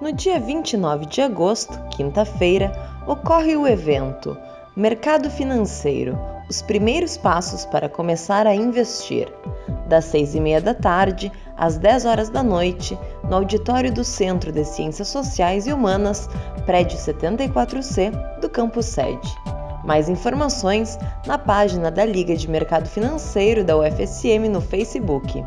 No dia 29 de agosto, quinta-feira, ocorre o evento Mercado Financeiro Os primeiros passos para começar a investir, das 6 e meia da tarde às 10 horas da noite, no auditório do Centro de Ciências Sociais e Humanas, prédio 74C do campus sede. Mais informações na página da Liga de Mercado Financeiro da UFSM no Facebook.